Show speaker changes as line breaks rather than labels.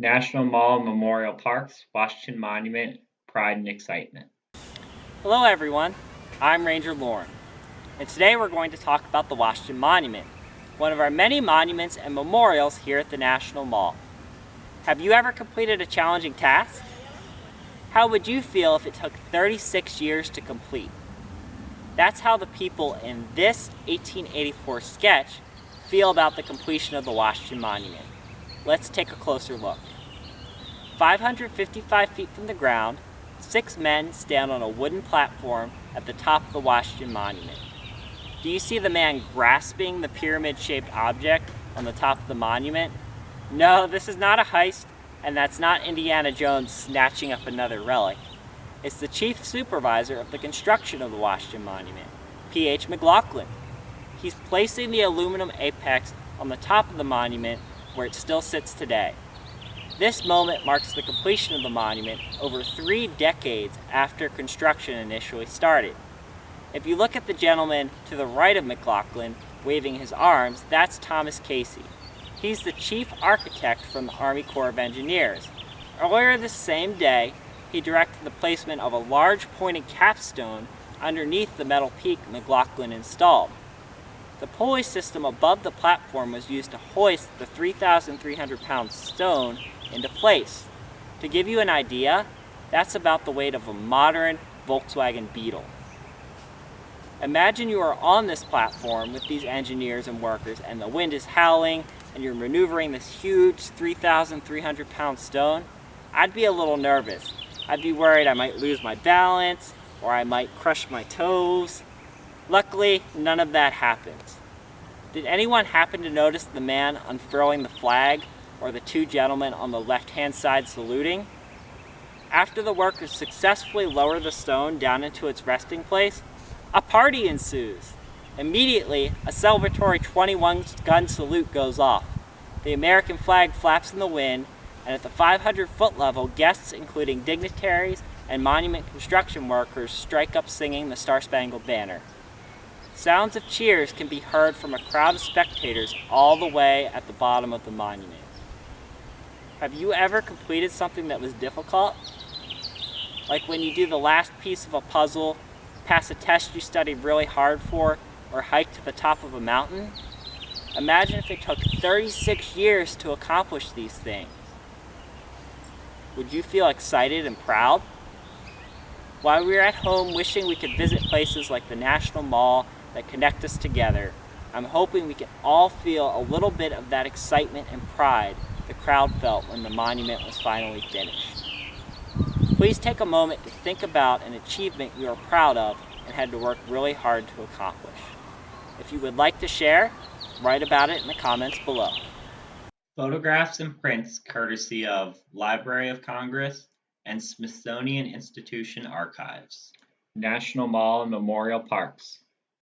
National Mall Memorial Parks, Washington Monument, Pride and Excitement.
Hello everyone, I'm Ranger Lauren, and today we're going to talk about the Washington Monument, one of our many monuments and memorials here at the National Mall. Have you ever completed a challenging task? How would you feel if it took 36 years to complete? That's how the people in this 1884 sketch feel about the completion of the Washington Monument. Let's take a closer look. 555 feet from the ground, six men stand on a wooden platform at the top of the Washington Monument. Do you see the man grasping the pyramid-shaped object on the top of the monument? No, this is not a heist, and that's not Indiana Jones snatching up another relic. It's the chief supervisor of the construction of the Washington Monument, P.H. McLaughlin. He's placing the aluminum apex on the top of the monument where it still sits today. This moment marks the completion of the monument over three decades after construction initially started. If you look at the gentleman to the right of McLaughlin waving his arms, that's Thomas Casey. He's the chief architect from the Army Corps of Engineers. Earlier this same day, he directed the placement of a large pointed capstone underneath the metal peak McLaughlin installed. The pulley system above the platform was used to hoist the 3,300 pound stone into place. To give you an idea, that's about the weight of a modern Volkswagen Beetle. Imagine you are on this platform with these engineers and workers and the wind is howling and you're maneuvering this huge 3,300 pound stone. I'd be a little nervous. I'd be worried I might lose my balance or I might crush my toes. Luckily, none of that happens. Did anyone happen to notice the man unfurling the flag or the two gentlemen on the left-hand side saluting? After the workers successfully lower the stone down into its resting place, a party ensues. Immediately, a celebratory 21 gun salute goes off. The American flag flaps in the wind, and at the 500 foot level, guests including dignitaries and monument construction workers strike up singing the Star Spangled Banner. Sounds of cheers can be heard from a crowd of spectators all the way at the bottom of the monument. Have you ever completed something that was difficult? Like when you do the last piece of a puzzle, pass a test you studied really hard for, or hike to the top of a mountain? Imagine if it took 36 years to accomplish these things. Would you feel excited and proud? While we are at home wishing we could visit places like the National Mall that connect us together. I'm hoping we can all feel a little bit of that excitement and pride the crowd felt when the monument was finally finished. Please take a moment to think about an achievement you are proud of and had to work really hard to accomplish. If you would like to share, write about it in the comments below.
Photographs and prints courtesy of Library of Congress and Smithsonian Institution Archives. National Mall and Memorial Parks.